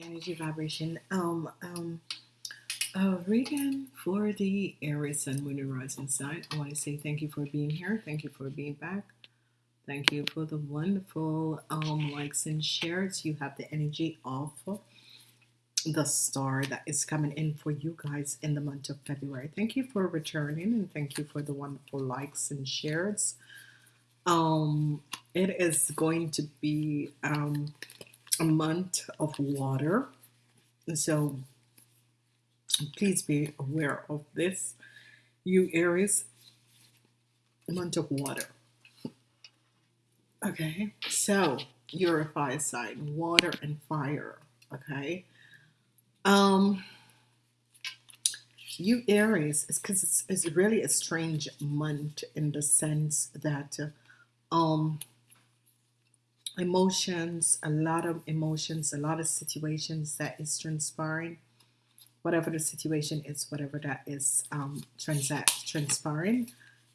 Energy vibration. Um, um, uh, reading for the Aries and Moon and Rising sign. I want to say thank you for being here. Thank you for being back. Thank you for the wonderful um, likes and shares. You have the energy of the star that is coming in for you guys in the month of February. Thank you for returning and thank you for the wonderful likes and shares. Um, it is going to be um, a month of water. So please be aware of this. You Aries, month of water. Okay, so you're a fire sign, water and fire. Okay. Um you Aries, it's because it's, it's really a strange month in the sense that um emotions, a lot of emotions, a lot of situations that is transpiring. Whatever the situation is, whatever that is um, transact, transpiring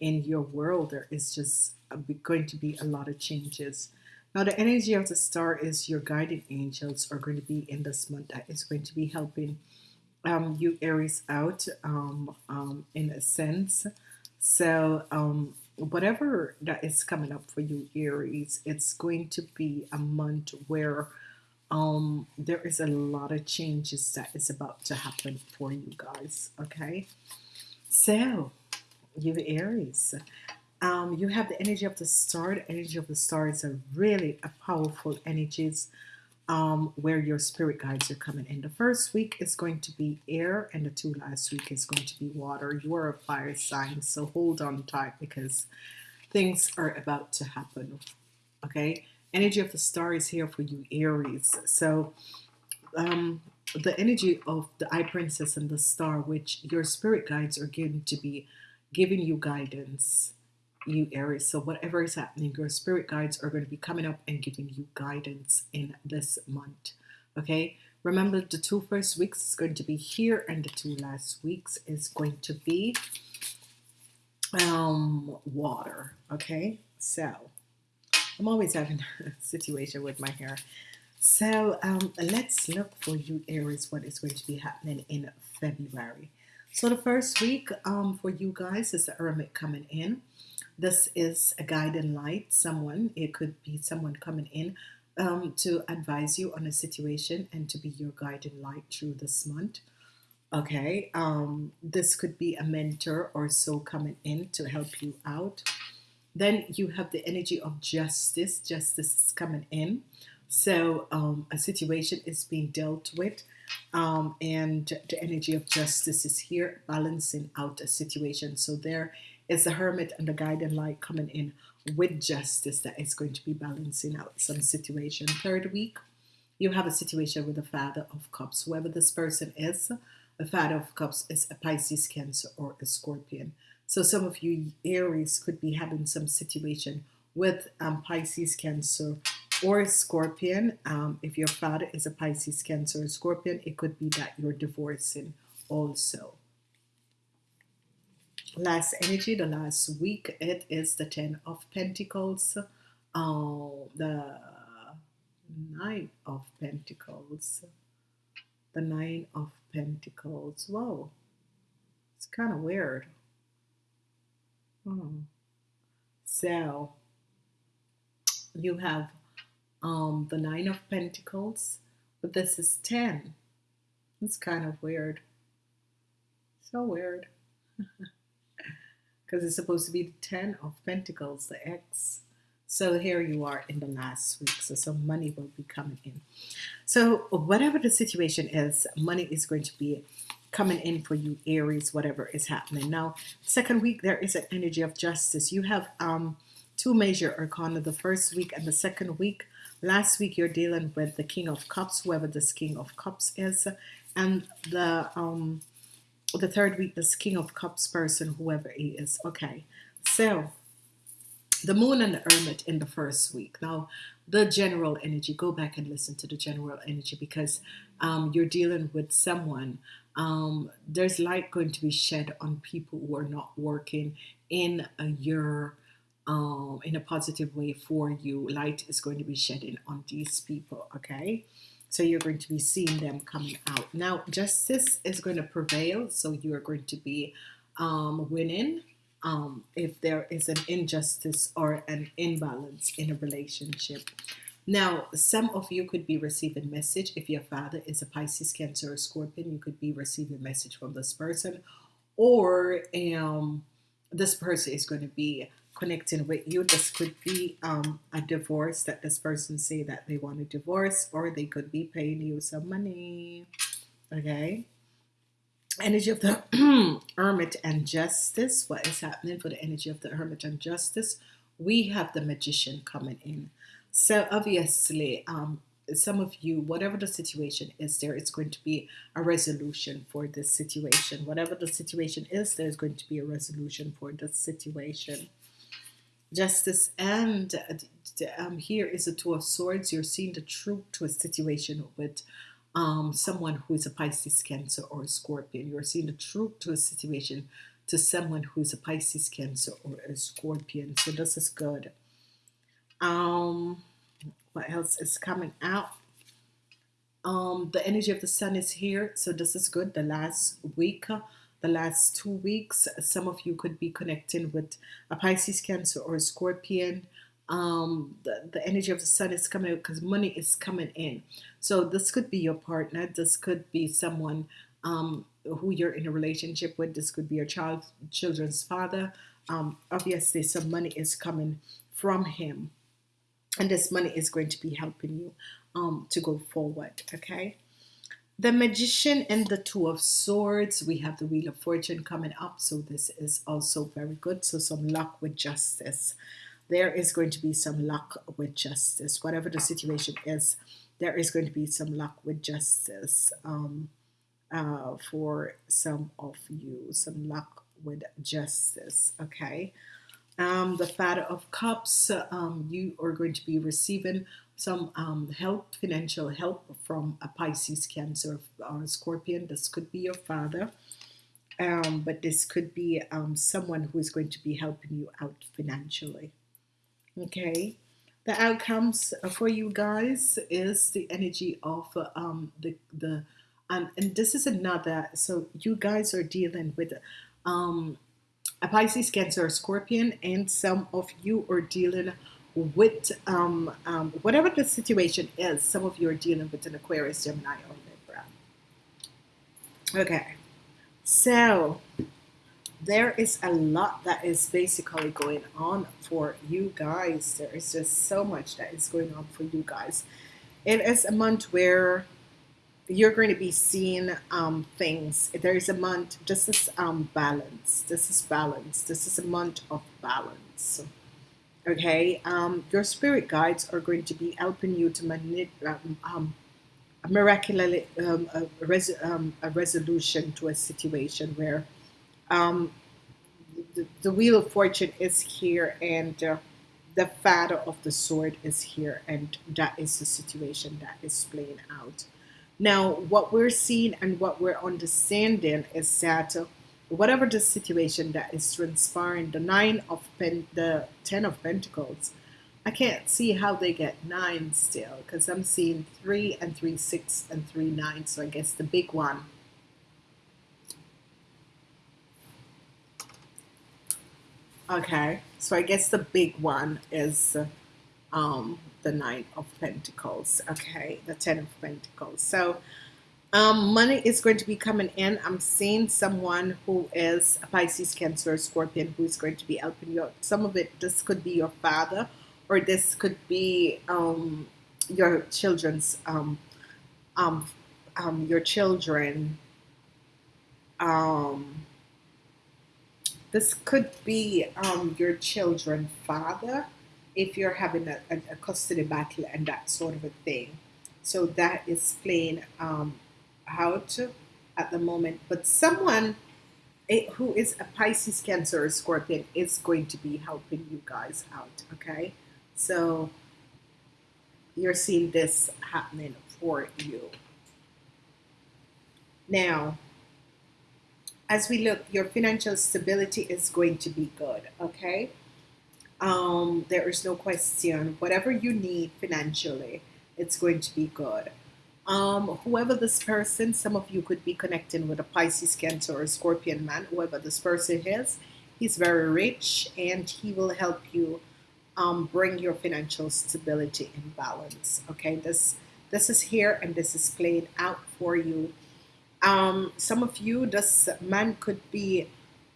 in your world, there is just going to be a lot of changes. Now, the energy of the star is your guiding angels are going to be in this month that is going to be helping um, you Aries out um, um, in a sense. So um, whatever that is coming up for you Aries it's going to be a month where um there is a lot of changes that is about to happen for you guys okay so you Aries um you have the energy of the star the energy of the stars are really a powerful energies um, where your spirit guides are coming in. The first week is going to be air, and the two last week is going to be water. You are a fire sign, so hold on tight because things are about to happen. Okay, energy of the star is here for you, Aries. So, um, the energy of the High Priestess and the star, which your spirit guides are going to be giving you guidance you Aries. So whatever is happening, your spirit guides are going to be coming up and giving you guidance in this month. Okay. Remember the two first weeks is going to be here and the two last weeks is going to be um, water. Okay. So I'm always having a situation with my hair. So um, let's look for you Aries what is going to be happening in February. So the first week um, for you guys is the Hermit coming in. This is a guiding light, someone, it could be someone coming in um, to advise you on a situation and to be your guiding light through this month. Okay, um, this could be a mentor or so coming in to help you out. Then you have the energy of justice. Justice is coming in. So um, a situation is being dealt with um, and the energy of justice is here balancing out a situation. So there is the hermit and the guiding light coming in with justice that is going to be balancing out some situation. Third week, you have a situation with the Father of Cups. Whoever this person is, the Father of Cups is a Pisces, Cancer, or a Scorpion. So some of you Aries could be having some situation with um, Pisces, Cancer, or Scorpion. Um, if your father is a Pisces, Cancer, or Scorpion, it could be that you're divorcing also. Last energy the last week it is the ten of pentacles. Uh, the nine of pentacles. The nine of pentacles. Whoa. It's kind of weird hmm. so you have um the nine of pentacles but this is 10 it's kind of weird so weird because it's supposed to be the 10 of Pentacles, the X. So here you are in the last week. So some money will be coming in. So whatever the situation is, money is going to be coming in for you, Aries, whatever is happening. Now, second week, there is an energy of justice. You have um, two major arcana, the first week and the second week. Last week, you're dealing with the King of Cups, whoever this King of Cups is, and the um, the third week, this King of Cups person, whoever he is. Okay, so the moon and the hermit in the first week. Now, the general energy, go back and listen to the general energy because um, you're dealing with someone. Um, there's light going to be shed on people who are not working in a year um, in a positive way for you. Light is going to be shedding on these people, okay? So you're going to be seeing them coming out. Now, justice is going to prevail, so you are going to be um, winning um, if there is an injustice or an imbalance in a relationship. Now, some of you could be receiving message. If your father is a Pisces, Cancer, or Scorpion, you could be receiving message from this person. Or um, this person is going to be connecting with you. This could be um, a divorce that this person say that they want a divorce, or they could be paying you some money. Okay. Energy of the Hermit and Justice. What is happening for the energy of the Hermit and Justice? We have the Magician coming in. So obviously, um, some of you, whatever the situation is, there is going to be a resolution for this situation. Whatever the situation is, there's going to be a resolution for this situation justice and um, here is a two of swords you're seeing the truth to a situation with um, someone who is a Pisces cancer or a scorpion you're seeing the truth to a situation to someone who is a Pisces cancer or a scorpion. So this is good. Um what else is coming out? Um the energy of the sun is here. So this is good. The last week the last two weeks. Some of you could be connecting with a Pisces, Cancer, or a Scorpion. Um, the, the energy of the sun is coming because money is coming in. So this could be your partner. This could be someone um, who you're in a relationship with. This could be your child, children's father. Um, obviously, some money is coming from him, and this money is going to be helping you um, to go forward. Okay the magician and the two of swords we have the wheel of fortune coming up so this is also very good so some luck with justice there is going to be some luck with justice whatever the situation is there is going to be some luck with justice um, uh, for some of you some luck with justice okay um, the father of cups um, you are going to be receiving some um, help, financial help from a Pisces, Cancer, or a Scorpion. This could be your father, um, but this could be um, someone who is going to be helping you out financially. Okay, the outcomes for you guys is the energy of um, the the um, and this is another. So you guys are dealing with um, a Pisces, Cancer, Scorpion, and some of you are dealing with um, um, whatever the situation is, some of you are dealing with an Aquarius, Gemini, or Libra. Okay, so there is a lot that is basically going on for you guys. There is just so much that is going on for you guys. It is a month where you're going to be seeing um, things. There is a month, this is um, balance. This is balance. This is a month of balance okay um, your spirit guides are going to be helping you to manipulate um, um, a miraculously um, a, res um, a, resolution to a situation where um, the, the, wheel of fortune is here and uh, the father of the sword is here and that is the situation that is playing out now what we're seeing and what we're understanding is that uh, whatever the situation that is transpiring, the nine of pen, the ten of pentacles, I can't see how they get nine still because I'm seeing three and three six and three nine. So I guess the big one. Okay, so I guess the big one is um, the nine of pentacles. Okay, the ten of pentacles. So um, money is going to be coming in. I'm seeing someone who is a Pisces, Cancer, Scorpion who is going to be helping you. Some of it, this could be your father, or this could be um, your children's, um, um, um, your children. Um, this could be um, your children father if you're having a, a, custody battle and that sort of a thing. So that is playing um, out at the moment, but someone it, who is a Pisces, Cancer, or Scorpion is going to be helping you guys out. Okay, so you're seeing this happening for you. Now, as we look, your financial stability is going to be good. Okay, um, there is no question. Whatever you need financially, it's going to be good. Um, whoever this person, some of you could be connecting with a Pisces, Cancer, or Scorpion man, whoever this person is, he's very rich and he will help you um, bring your financial stability in balance. Okay, this this is here and this is played out for you. Um, some of you, this man could be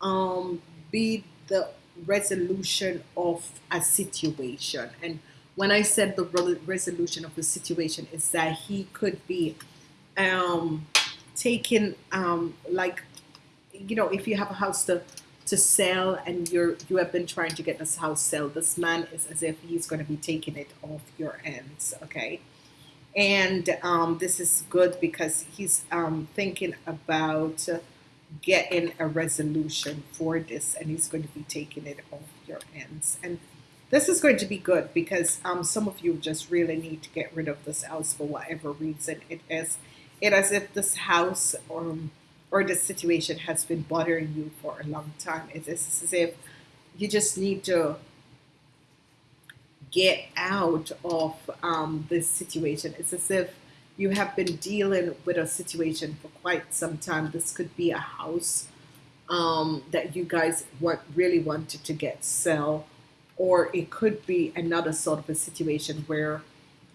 um, be the resolution of a situation and when I said the resolution of the situation is that he could be um, taking um, like you know if you have a house to to sell and you're you have been trying to get this house sell this man is as if he's going to be taking it off your hands. okay and um, this is good because he's um, thinking about getting a resolution for this and he's going to be taking it off your ends and this is going to be good because um, some of you just really need to get rid of this house for whatever reason it is. It as if this house or, um, or this situation has been bothering you for a long time. It is as if you just need to get out of um, this situation. It's as if you have been dealing with a situation for quite some time. This could be a house um, that you guys want, really wanted to get sell or it could be another sort of a situation where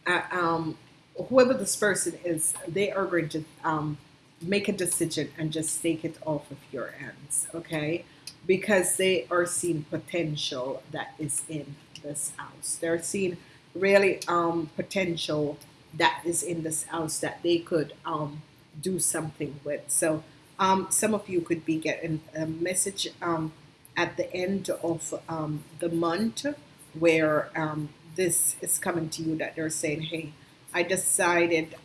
uh, um, whoever this person is, they are going to um, make a decision and just take it off of your hands, okay? Because they are seeing potential that is in this house. They're seeing really um, potential that is in this house that they could um, do something with. So um, some of you could be getting a message um, at the end of um, the month where um, this is coming to you that they're saying, hey, I decided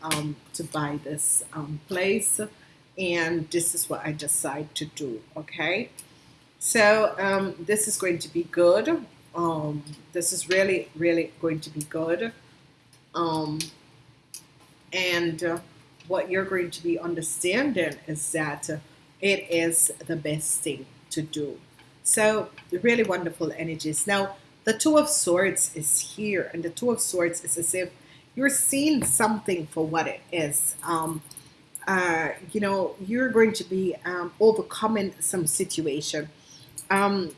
to buy this place and this is what I decide to do, okay? So um, this is going to be good. Um, this is really, really going to be good. and uh, what you're going to be understanding is that it is the best thing to do so really wonderful energies. Now, the Two of Swords is here, and the Two of Swords is as if you're seeing something for what it is. Um, uh, you know, you're going to be um, overcoming some situation. Um,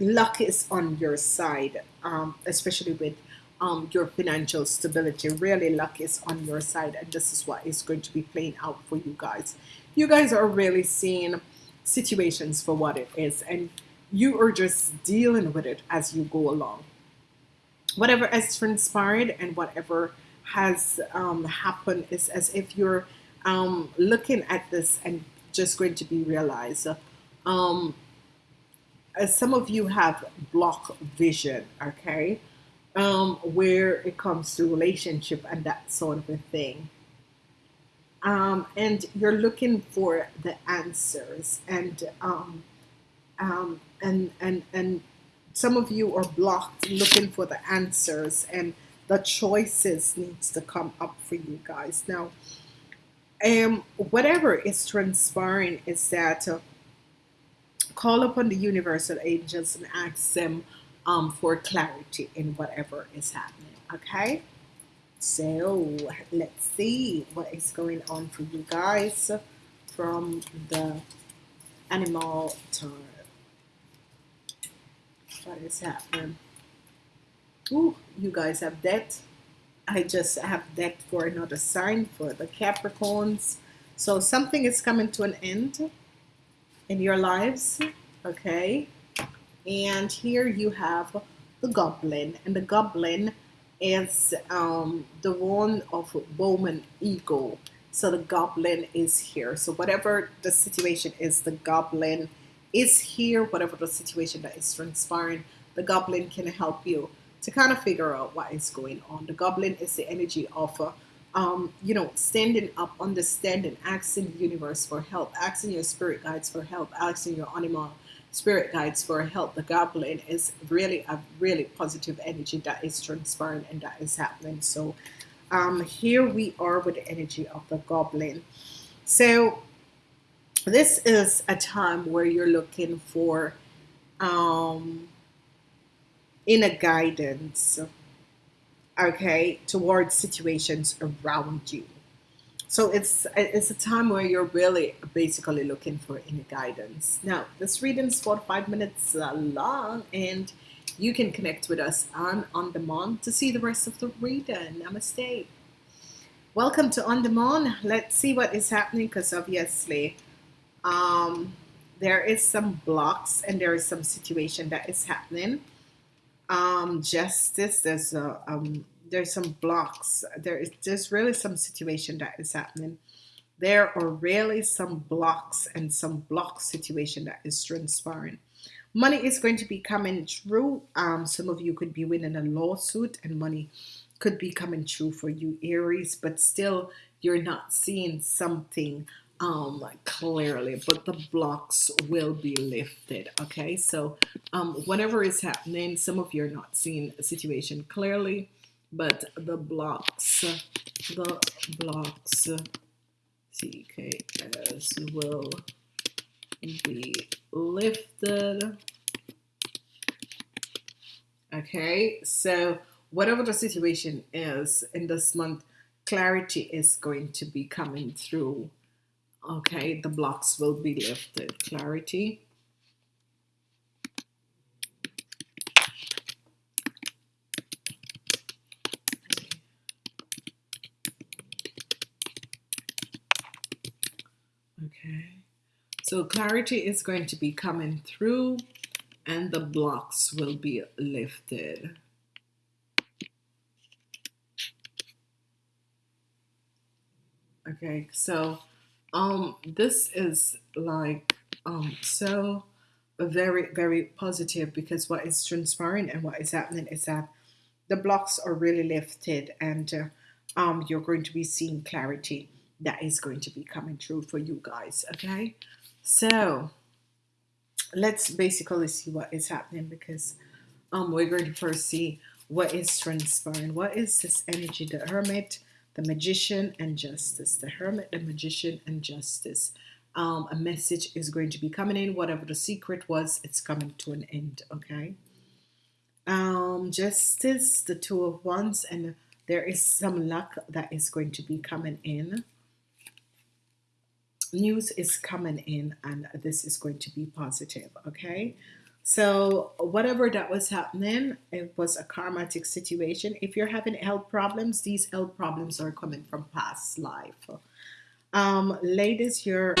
luck is on your side, um, especially with um, your financial stability. Really, luck is on your side, and this is what is going to be playing out for you guys. You guys are really seeing situations for what it is and you are just dealing with it as you go along whatever has transpired and whatever has um, happened is as if you're um, looking at this and just going to be realized um, as some of you have block vision okay? Um, where it comes to relationship and that sort of a thing. Um, and you're looking for the answers and um, um, and and and some of you are blocked looking for the answers and the choices needs to come up for you guys. Now um whatever is transpiring is that uh, call upon the universal angels and ask them um, for clarity in whatever is happening okay so let's see what is going on for you guys from the animal tarot. What is happening? Ooh, you guys have that. I just have that for another sign for the Capricorns. So something is coming to an end in your lives. Okay. And here you have the goblin. And the goblin is um, the one of Bowman Eagle. So the goblin is here. So whatever the situation is, the goblin is here. Whatever the situation that is transpiring, the goblin can help you to kind of figure out what is going on. The goblin is the energy of uh, um, you know, standing up, understanding, asking the universe for help, asking your spirit guides for help, asking your animal spirit guides for help. The goblin is really a really positive energy that is transpiring and that is happening. So um, here we are with the energy of the goblin. So this is a time where you're looking for um, inner guidance, okay, towards situations around you. So it's it's a time where you're really basically looking for inner guidance. Now, this reading is five minutes uh, long, and you can connect with us on On Demand to see the rest of the reading. Namaste. Welcome to On Demand. Let's see what is happening because obviously um, there is some blocks and there is some situation that is happening. Um, justice, there's a um, there's some blocks. There is there's really some situation that is happening. There are really some blocks and some block situation that is transpiring. Money is going to be coming through. Um, some of you could be winning a lawsuit, and money could be coming true for you, Aries, but still you're not seeing something um clearly but the blocks will be lifted okay so um whatever is happening some of you are not seeing a situation clearly but the blocks the blocks CKS will be lifted. Okay so whatever the situation is in this month clarity is going to be coming through. Okay the blocks will be lifted. Clarity okay so clarity is going to be coming through and the blocks will be lifted. Okay so um this is like um so very very positive because what is transpiring and what is happening is that the blocks are really lifted and uh, um you're going to be seeing clarity that is going to be coming through for you guys okay so let's basically see what is happening because um we're going to first see what is transpiring. What is this energy the hermit the magician and justice? The hermit the magician and justice. Um, a message is going to be coming in. Whatever the secret was it's coming to an end okay? Um, justice the two of wands and there is some luck that is going to be coming in news is coming in and this is going to be positive okay? So whatever that was happening it was a karmatic situation. If you're having health problems these health problems are coming from past life. Um ladies you're